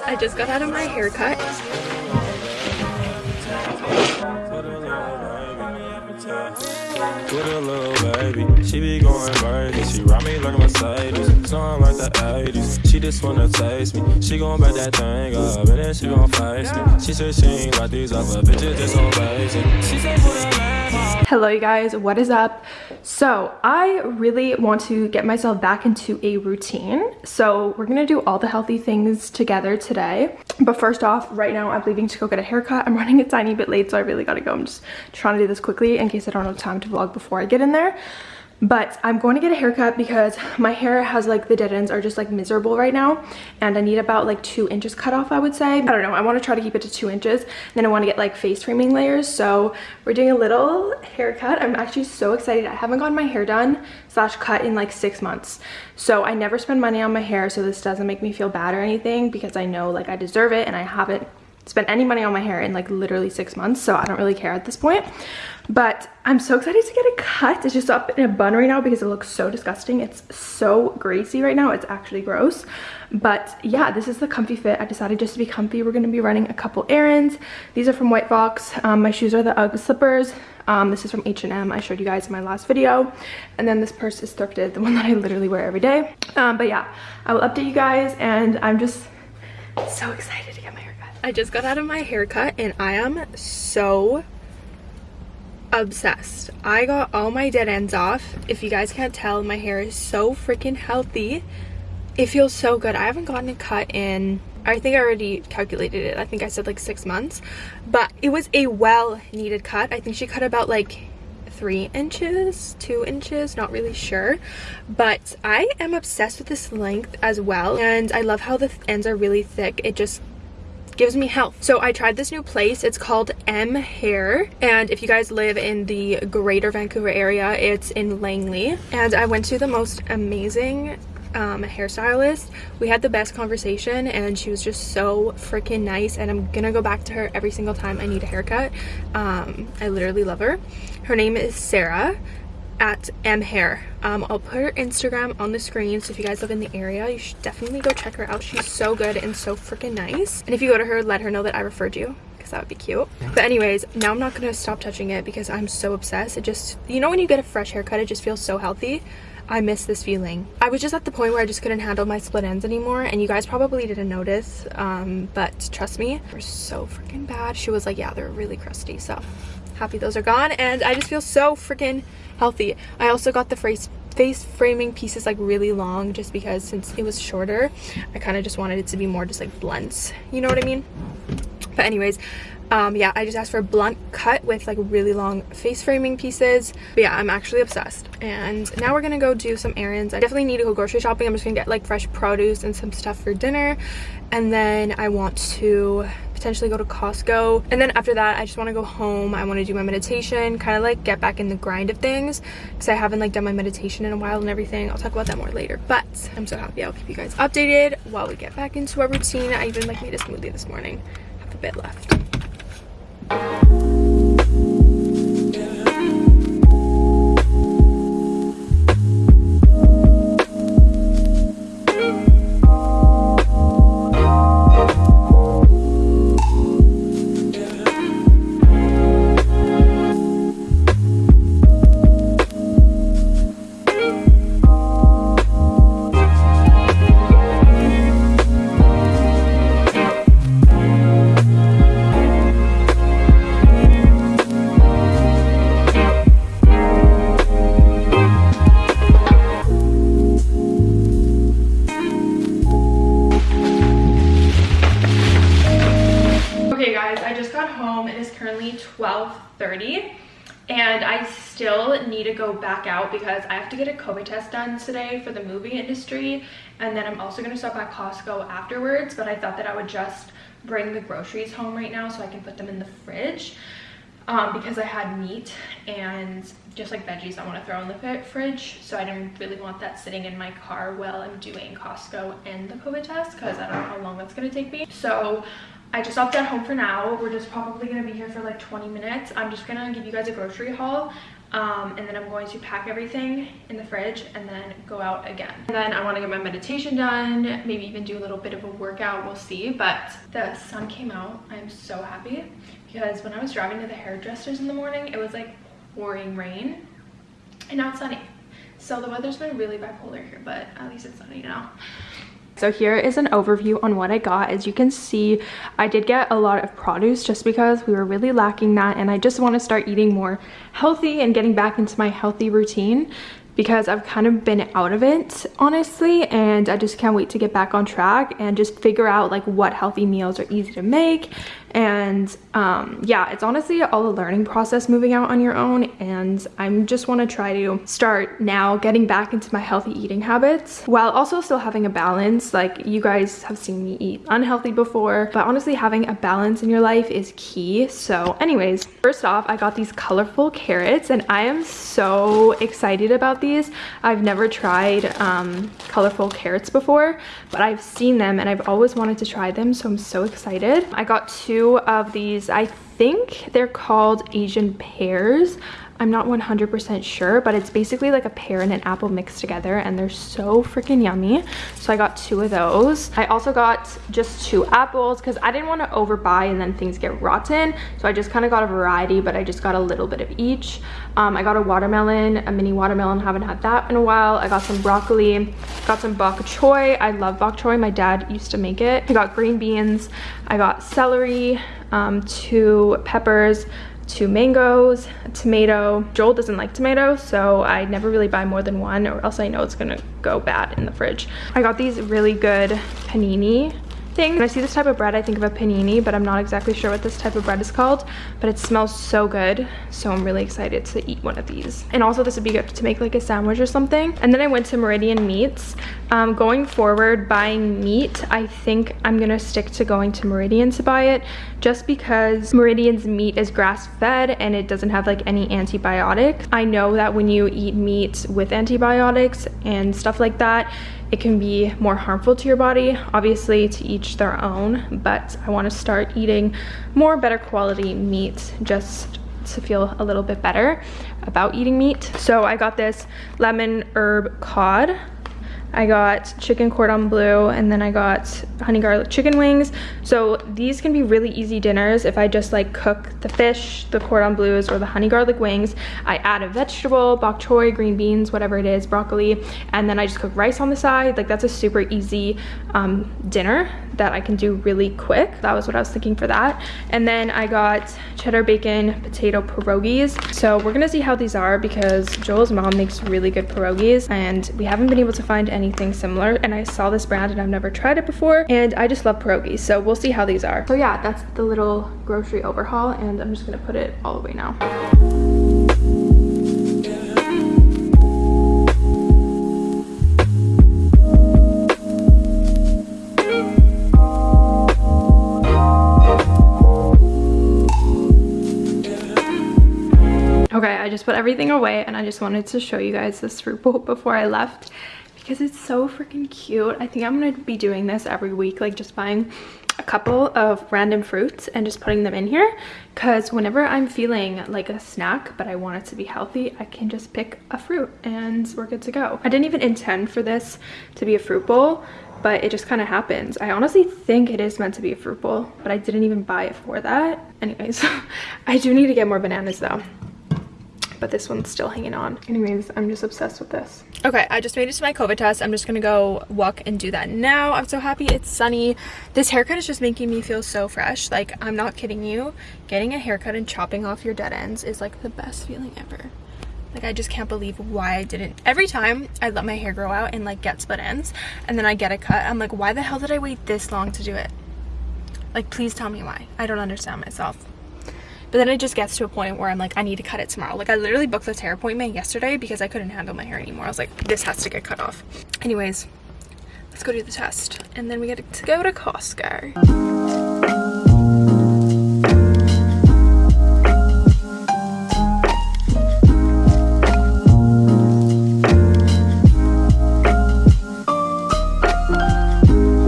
guys, I just got out of my haircut. With a little baby, she be going crazy. She ride me like a Mercedes, snowing like the 80s. She just wanna taste me. She gon' back that thing up, and then she gon' face me. She said she ain't like these other bitches, just so basic. She said put a lamb on. Hello you guys, what is up? So I really want to get myself back into a routine. So we're gonna do all the healthy things together today. But first off, right now I'm leaving to go get a haircut. I'm running a tiny bit late, so I really gotta go. I'm just trying to do this quickly in case I don't have time to vlog before I get in there but i'm going to get a haircut because my hair has like the dead ends are just like miserable right now. And i need about like two inches cut off i would say. I don't know. I want to try to keep it to two inches. Then i want to get like face framing layers. So we're doing a little haircut. I'm actually so excited. I haven't gotten my hair done slash cut in like six months. So i never spend money on my hair so this doesn't make me feel bad or anything because i know like i deserve it and i haven't spent any money on my hair in like literally six months so i don't really care at this point. But i'm so excited to get it cut. It's just up in a bun right now because it looks so disgusting. It's so greasy right now. It's actually gross. But yeah this is the comfy fit. I decided just to be comfy. We're going to be running a couple errands. These are from white fox. Um, my shoes are the ugg slippers. Um, this is from H&M. I showed you guys in my last video. And then this purse is thrifted, the one that I literally wear every day. Um, but yeah, I will update you guys and I'm just so excited to get my haircut. I just got out of my haircut and I am so obsessed. I got all my dead ends off. If you guys can't tell, my hair is so freaking healthy. It feels so good. I haven't gotten a cut in, I think I already calculated it. I think I said like six months, but it was a well needed cut. I think she cut about like three inches, two inches, not really sure. But I am obsessed with this length as well. And I love how the ends are really thick. It just gives me health. So I tried this new place. It's called M Hair. And if you guys live in the greater Vancouver area, it's in Langley. And I went to the most amazing um, hairstylist. We had the best conversation and she was just so freaking nice and I'm gonna go back to her every single time I need a haircut. Um, I literally love her. Her name is Sarah at M Hair. Um, I'll put her Instagram on the screen, so if you guys live in the area, you should definitely go check her out. She's so good and so freaking nice. And if you go to her, let her know that I referred you because that would be cute. But anyways, now I'm not going to stop touching it because I'm so obsessed. It just, you know when you get a fresh haircut, it just feels so healthy. I miss this feeling. I was just at the point where I just couldn't handle my split ends anymore and you guys probably didn't notice, um, but trust me, they're so freaking bad. She was like, yeah, they're really crusty, so happy those are gone and I just feel so freaking healthy. I also got the face face framing pieces like really long just because since it was shorter I kind of just wanted it to be more just like blunts you know what I mean? But anyways um yeah I just asked for a blunt cut with like really long face framing pieces. But yeah I'm actually obsessed. And now we're gonna go do some errands. I definitely need to go grocery shopping. I'm just gonna get like fresh produce and some stuff for dinner. And then I want to potentially go to Costco. And then after that, I just want to go home. I want to do my meditation, kind of like get back in the grind of things because I haven't like done my meditation in a while and everything. I'll talk about that more later. But I'm so happy. I'll keep you guys updated while we get back into our routine. I even like made a smoothie this morning. Have a bit left. 12.30 and I still need to go back out because I have to get a COVID test done today for the movie industry and then I'm also going to stop at Costco afterwards but I thought that I would just bring the groceries home right now so I can put them in the fridge um, because I had meat and just like veggies I want to throw in the fridge so I didn't really want that sitting in my car while I'm doing Costco and the COVID test because I don't know how long that's going to take me. So I just at home for now. We're just probably going to be here for like 20 minutes. I'm just going to give you guys a grocery haul. um, and then I'm going to pack everything in the fridge and then go out again. And then I want to get my meditation done, maybe even do a little bit of a workout, we'll see. But the sun came out, I'm so happy because when I was driving to the hairdressers in the morning, it was like pouring rain and now it's sunny. So the weather's been really bipolar here, but at least it's sunny now. So here is an overview on what I got. As you can see, I did get a lot of produce just because we were really lacking that and I just want to start eating more healthy and getting back into my healthy routine because I've kind of been out of it honestly and I just can't wait to get back on track and just figure out like what healthy meals are easy to make and um, yeah it's honestly all a learning process moving out on your own. And i'm just want to try to start now getting back into my healthy eating habits while also still having a balance. Like you guys have seen me eat unhealthy before but honestly having a balance in your life is key. So anyways first off i got these colorful carrots and i am so excited about these. I've never tried um, colorful carrots before but i've seen them and i've always wanted to try them so i'm so excited. I got two two of these. I think they're called Asian pears. I'm not 100% sure, but it's basically like a pear and an apple mixed together and they're so freaking yummy. So I got two of those. I also got just two apples because I didn't want to overbuy and then things get rotten. So I just kind of got a variety, but I just got a little bit of each. Um, I got a watermelon, a mini watermelon, haven't had that in a while. I got some broccoli, got some bok choy. I love bok choy, my dad used to make it. I got green beans, I got celery, um, two peppers, two mangoes, a tomato. Joel doesn't like tomato, so I never really buy more than one or else I know it's gonna go bad in the fridge. I got these really good panini thing. When I see this type of bread, I think of a panini, but I'm not exactly sure what this type of bread is called, but it smells so good. So I'm really excited to eat one of these. And also this would be good to make like a sandwich or something. And then I went to Meridian Meats. Um, going forward, buying meat, I think I'm gonna stick to going to Meridian to buy it just because Meridian's meat is grass fed and it doesn't have like any antibiotics. I know that when you eat meat with antibiotics and stuff like that, it can be more harmful to your body. Obviously, to each their own, but I want to start eating more better quality meat just to feel a little bit better about eating meat. So I got this lemon herb cod I got chicken cordon bleu and then I got honey garlic chicken wings. So these can be really easy dinners if I just like cook the fish, the cordon bleus or the honey garlic wings. I add a vegetable, bok choy, green beans, whatever it is, broccoli, and then I just cook rice on the side. Like that's a super easy um, dinner that I can do really quick. That was what I was thinking for that. And then I got cheddar bacon potato pierogies. So we're gonna see how these are because Joel's mom makes really good pierogies and we haven't been able to find anything similar and I saw this brand and I've never tried it before and I just love pierogies so we'll see how these are. So yeah that's the little grocery overhaul and I'm just gonna put it all away now. Just put everything away and I just wanted to show you guys this fruit bowl before I left because it's so freaking cute. I think I'm going to be doing this every week, like just buying a couple of random fruits and just putting them in here because whenever I'm feeling like a snack but I want it to be healthy I can just pick a fruit and we're good to go. I didn't even intend for this to be a fruit bowl but it just kind of happens. I honestly think it is meant to be a fruit bowl but I didn't even buy it for that. Anyways, I do need to get more bananas though but this one's still hanging on. Anyways, I'm just obsessed with this. Okay, I just made it to my COVID test. I'm just gonna go walk and do that now. I'm so happy it's sunny. This haircut is just making me feel so fresh. Like, I'm not kidding you. Getting a haircut and chopping off your dead ends is like the best feeling ever. Like, I just can't believe why I didn't. Every time I let my hair grow out and like get split ends and then I get a cut, I'm like, why the hell did I wait this long to do it? Like, please tell me why. I don't understand myself. But then it just gets to a point where I'm like, I need to cut it tomorrow. Like I literally booked this hair appointment yesterday because I couldn't handle my hair anymore. I was like, this has to get cut off. Anyways, let's go do the test. And then we get to go to Costco.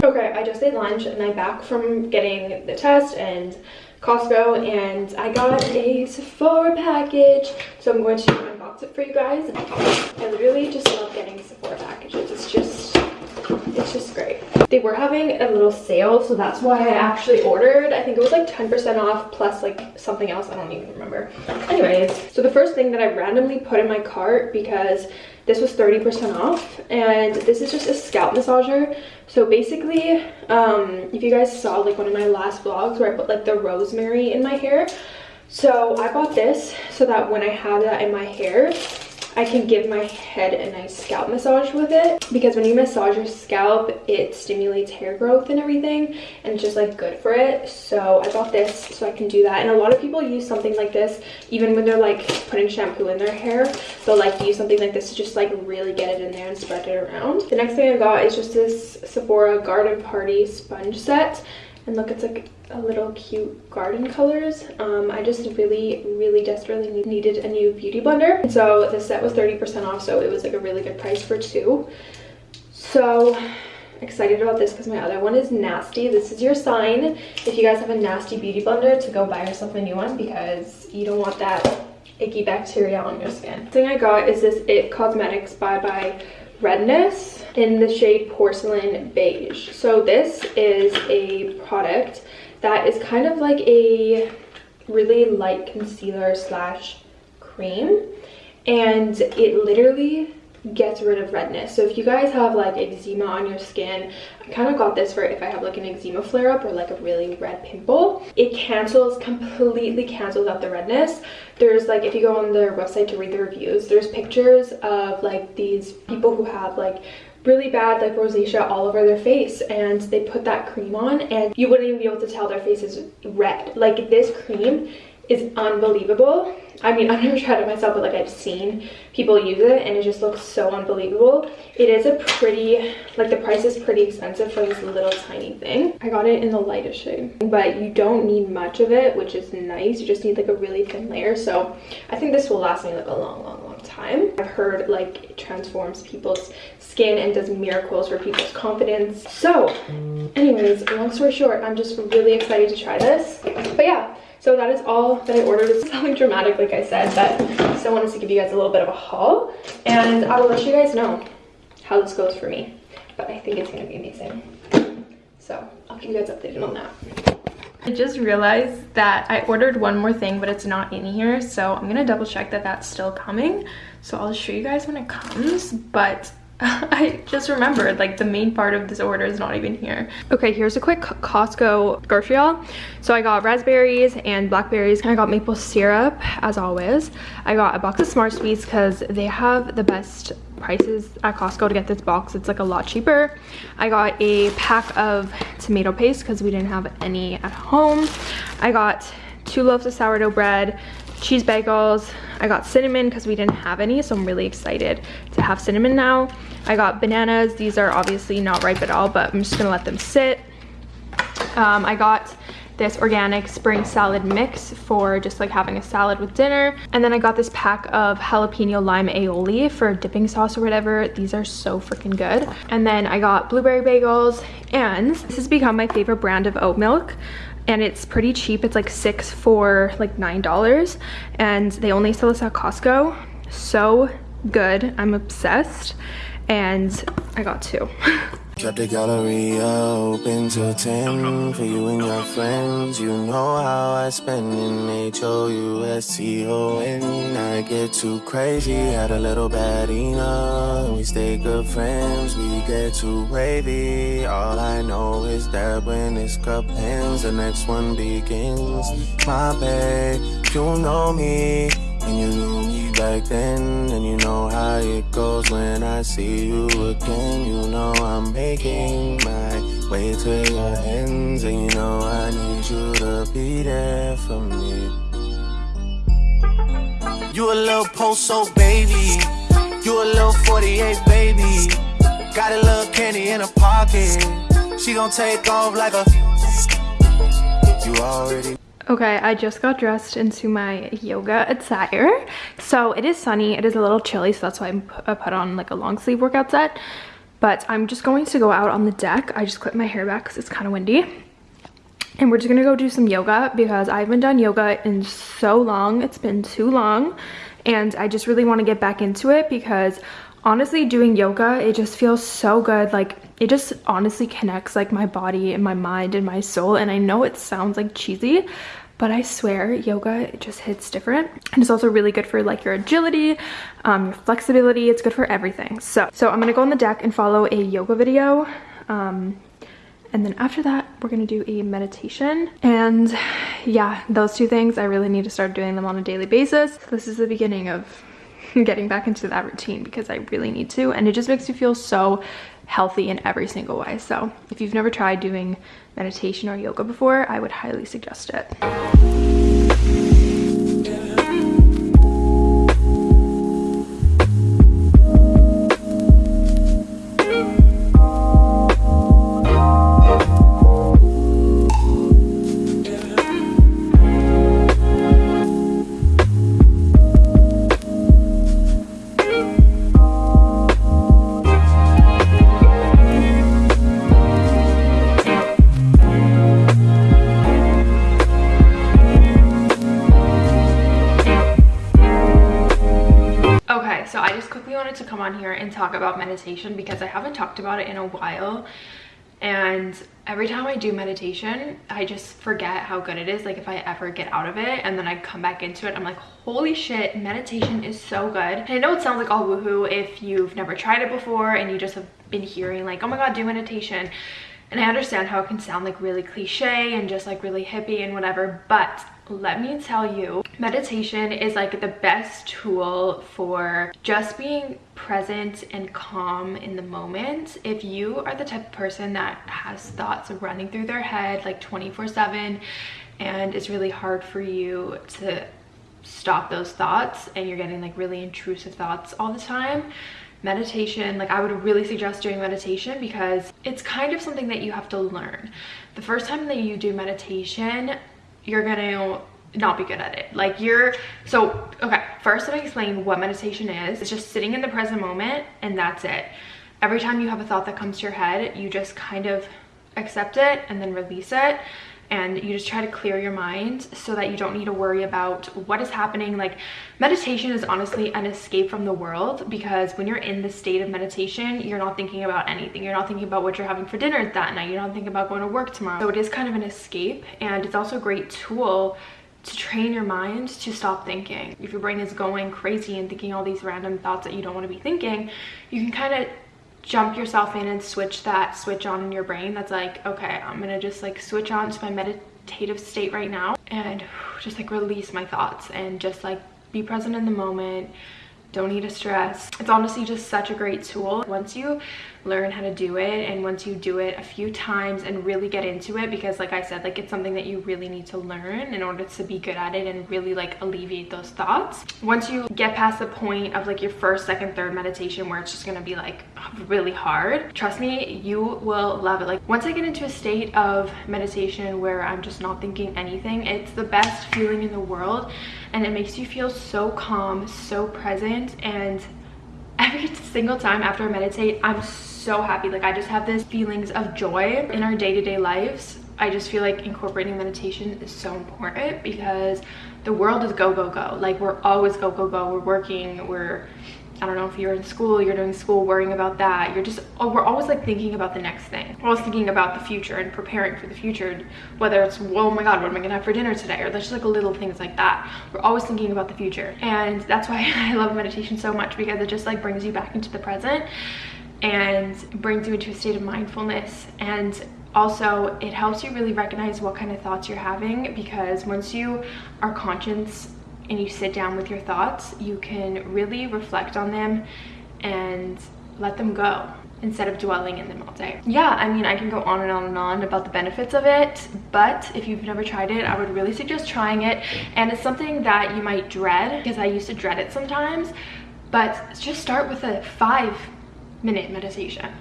Okay, I just ate lunch and I'm back from getting the test and Costco and I got a Sephora package. So I'm going to unbox it for you guys. I literally just love getting Sephora packages. It's just, it's just great. They were having a little sale, so that's why I actually ordered. I think it was like 10% off plus like something else. I don't even remember. Anyways, so the first thing that I randomly put in my cart because this was 30% off and this is just a scalp massager. So basically, um, if you guys saw like one of my last vlogs where I put like the rosemary in my hair, so I bought this so that when I have that in my hair, I can give my head a nice scalp massage with it because when you massage your scalp it stimulates hair growth and everything and it's just like good for it. So I bought this so I can do that. And a lot of people use something like this even when they're like putting shampoo in their hair. They'll like use something like this to just like really get it in there and spread it around. The next thing I got is just this Sephora garden party sponge set and look it's like a little cute garden colors. Um, i just really really desperately needed a new beauty blender. So the set was 30 percent off so it was like a really good price for two. So excited about this because my other one is nasty. This is your sign. If you guys have a nasty beauty blender to go buy yourself a new one because you don't want that icky bacteria on your skin. The thing i got is this it cosmetics bye bye redness in the shade porcelain beige. So this is a product that is kind of like a really light concealer slash cream. And it literally gets rid of redness. So if you guys have like eczema on your skin i kind of got this for if i have like an eczema flare up or like a really red pimple it cancels completely cancels out the redness. There's like if you go on their website to read the reviews there's pictures of like these people who have like really bad like rosacea all over their face and they put that cream on and you wouldn't even be able to tell their face is red. Like this cream is unbelievable I mean, I've never tried it myself, but like I've seen people use it and it just looks so unbelievable. It is a pretty, like the price is pretty expensive for this little tiny thing. I got it in the lightest shade, but you don't need much of it, which is nice. You just need like a really thin layer. So I think this will last me like a long, long, long time. I've heard like it transforms people's skin and does miracles for people's confidence. So anyways, long story short, I'm just really excited to try this. But yeah, so that is all that I ordered. It's something dramatic, like I said, but I still wanted to give you guys a little bit of a haul. And I will let you guys know how this goes for me. But I think it's going to be amazing. So I'll keep you guys updated on that. I just realized that I ordered one more thing, but it's not in here. So I'm going to double check that that's still coming. So I'll show you guys when it comes. But I just remembered like the main part of this order is not even here. Okay, here's a quick Costco grocery haul. So I got raspberries and blackberries. And I got maple syrup as always. I got a box of Smart Sweets because they have the best prices at Costco to get this box. It's like a lot cheaper. I got a pack of tomato paste because we didn't have any at home. I got two loaves of sourdough bread, cheese bagels. I got cinnamon because we didn't have any, so I'm really excited to have cinnamon now. I got bananas. These are obviously not ripe at all, but I'm just gonna let them sit. Um, I got this organic spring salad mix for just like having a salad with dinner. And then I got this pack of jalapeno lime aioli for dipping sauce or whatever. These are so freaking good. And then I got blueberry bagels and this has become my favorite brand of oat milk and it's pretty cheap. It's like six for like $9 and they only sell this at Costco. So good, I'm obsessed and I got two. Drop the gallery open to 10 for you and your friends. You know how I spend in H-O-U-S-T-O-N. I get too crazy, had a little bad enough. We stay good friends, we get too wavy. All I know is that when this cup ends, the next one begins. My babe, you know me, and you knew me back then, and you know how it goes when I see you again. You know I'm making my way to your ends, and you know I need you to be there for me. You a little post-so baby, you a little 48 baby. Got a little candy in her pocket, she gon' take off like a. You already. Okay, I just got dressed into my yoga attire. So it is sunny, it is a little chilly, so that's why I put on like a long sleeve workout set. But I'm just going to go out on the deck. I just clipped my hair back because it's kind of windy. And we're just gonna go do some yoga because I haven't done yoga in so long. It's been too long. and I just really want to get back into it because honestly doing yoga it just feels so good like it just honestly connects like my body and my mind and my soul and I know it sounds like cheesy but I swear yoga just hits different and it's also really good for like your agility um, your flexibility it's good for everything. So so I'm gonna go on the deck and follow a yoga video um, and then after that we're gonna do a meditation and yeah those two things I really need to start doing them on a daily basis. This is the beginning of getting back into that routine because I really need to and it just makes me feel so healthy in every single way. So if you've never tried doing meditation or yoga before I would highly suggest it on here and talk about meditation because I haven't talked about it in a while. And every time I do meditation I just forget how good it is like if I ever get out of it and then I come back into it I'm like holy shit meditation is so good. And I know it sounds like all woohoo if you've never tried it before and you just have been hearing like oh my god do meditation. And I understand how it can sound like really cliche and just like really hippie and whatever but let me tell you meditation is like the best tool for just being present and calm in the moment. If you are the type of person that has thoughts running through their head like 24 7 and it's really hard for you to stop those thoughts and you're getting like really intrusive thoughts all the time meditation like i would really suggest doing meditation because it's kind of something that you have to learn. The first time that you do meditation you're gonna not be good at it. Like you're so okay first let me explain what meditation is. It's just sitting in the present moment and that's it. Every time you have a thought that comes to your head you just kind of accept it and then release it and you just try to clear your mind so that you don't need to worry about what is happening. Like meditation is honestly an escape from the world because when you're in the state of meditation you're not thinking about anything. You're not thinking about what you're having for dinner that night. You're not thinking about going to work tomorrow. So it is kind of an escape and it's also a great tool to train your mind to stop thinking. If your brain is going crazy and thinking all these random thoughts that you don't want to be thinking, you can kind of jump yourself in and switch that switch on in your brain that's like okay i'm gonna just like switch on to my meditative state right now and just like release my thoughts and just like be present in the moment. Don't need to stress. It's honestly just such a great tool. Once you learn how to do it and once you do it a few times and really get into it because like i said like it's something that you really need to learn in order to be good at it and really like alleviate those thoughts. Once you get past the point of like your first second third meditation where it's just gonna be like really hard trust me you will love it. Like once i get into a state of meditation where i'm just not thinking anything it's the best feeling in the world and it makes you feel so calm so present and every single time after i meditate i'm so happy. Like i just have this feelings of joy in our day-to-day -day lives. I just feel like incorporating meditation is so important because the world is go go go. Like we're always go go go. We're working. We're I don't know if you're in school, you're doing school, worrying about that. You're just, oh, we're always like thinking about the next thing. We're always thinking about the future and preparing for the future. Whether it's, oh my God, what am I gonna have for dinner today? Or there's just like little things like that. We're always thinking about the future. And that's why I love meditation so much because it just like brings you back into the present and brings you into a state of mindfulness. And also it helps you really recognize what kind of thoughts you're having because once you are conscious and you sit down with your thoughts, you can really reflect on them and let them go instead of dwelling in them all day. Yeah, I mean, I can go on and on and on about the benefits of it, but if you've never tried it, I would really suggest trying it. And it's something that you might dread because I used to dread it sometimes, but just start with a five minute meditation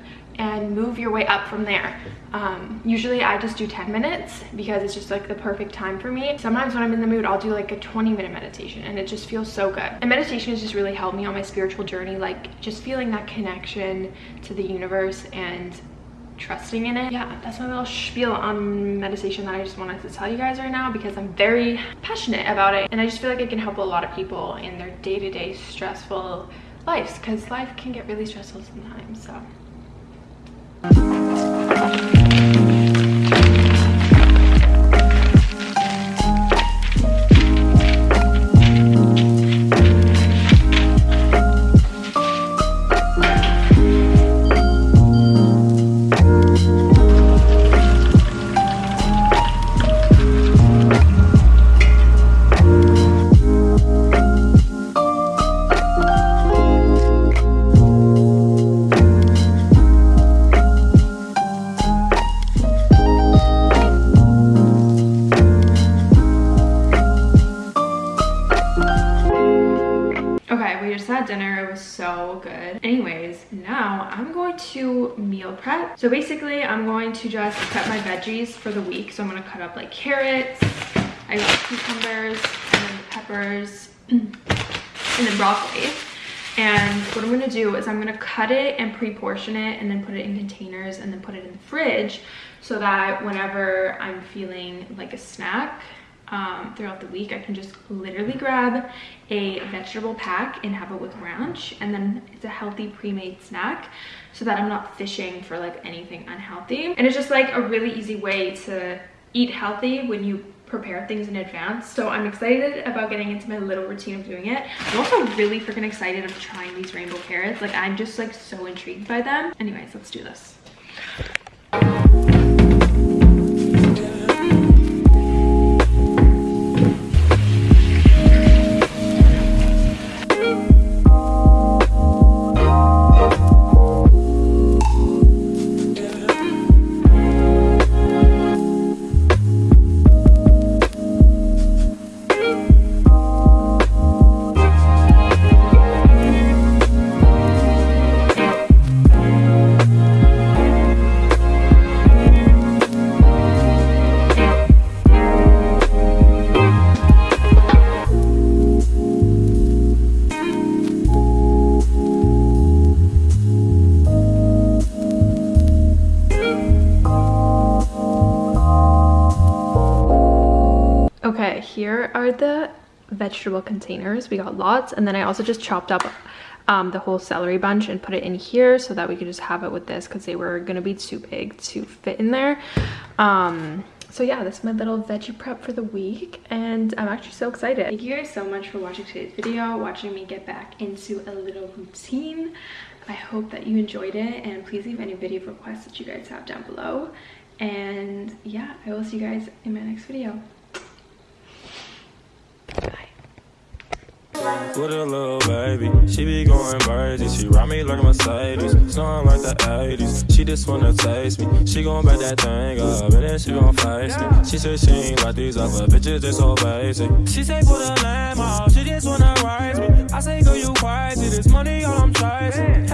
and move your way up from there. Um, usually I just do 10 minutes because it's just like the perfect time for me. Sometimes when I'm in the mood, I'll do like a 20 minute meditation and it just feels so good. And meditation has just really helped me on my spiritual journey, like just feeling that connection to the universe and trusting in it. Yeah, that's my little spiel on meditation that I just wanted to tell you guys right now because I'm very passionate about it and I just feel like it can help a lot of people in their day-to-day -day stressful lives because life can get really stressful sometimes, so. To meal prep. So basically I'm going to just prep my veggies for the week. So I'm gonna cut up like carrots, I got cucumbers, and then the peppers, and then broccoli. And what I'm gonna do is I'm gonna cut it and pre-portion it and then put it in containers and then put it in the fridge so that whenever I'm feeling like a snack, um, throughout the week, I can just literally grab a vegetable pack and have it with ranch. And then it's a healthy pre-made snack so that I'm not fishing for like anything unhealthy. And it's just like a really easy way to eat healthy when you prepare things in advance. So I'm excited about getting into my little routine of doing it. I'm also really freaking excited of trying these rainbow carrots. Like I'm just like so intrigued by them. Anyways, let's do this. Vegetable containers. We got lots. And then I also just chopped up um, the whole celery bunch and put it in here so that we could just have it with this because they were going to be too big to fit in there. Um, so yeah, this is my little veggie prep for the week and I'm actually so excited. Thank you guys so much for watching today's video, watching me get back into a little routine. I hope that you enjoyed it and please leave any video requests that you guys have down below. And yeah, I will see you guys in my next video. With a little baby, she be going crazy. She ride me like a Mercedes, snowing like the 80s. She just wanna taste me. She gon' back that thing up, and then she gon' face me. She said she ain't like these other bitches, they so basic. She say put a lamb off, she just wanna rise me. I say, girl, you crazy, this money all I'm chasing.